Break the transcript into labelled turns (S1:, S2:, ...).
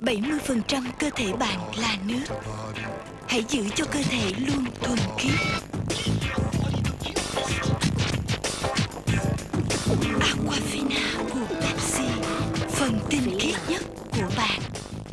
S1: 70% cơ thể bạn là nước. Hãy giữ cho cơ thể luôn thuần khiết. Aquafina của Pepsi Phần tinh khiết nhất